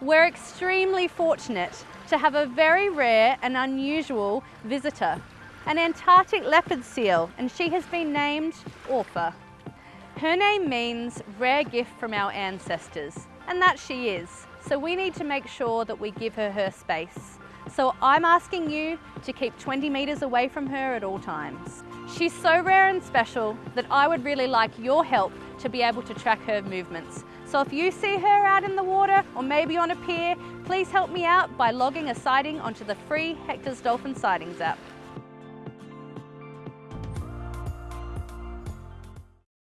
We're extremely fortunate to have a very rare and unusual visitor, an Antarctic leopard seal, and she has been named Owha. Her name means rare gift from our ancestors, and that she is. So we need to make sure that we give her her space. So I'm asking you to keep 20 metres away from her at all times. She's so rare and special that I would really like your help to be able to track her movements. So if you see her out in the water or maybe on a pier, please help me out by logging a sighting onto the free Hector's Dolphin Sightings app.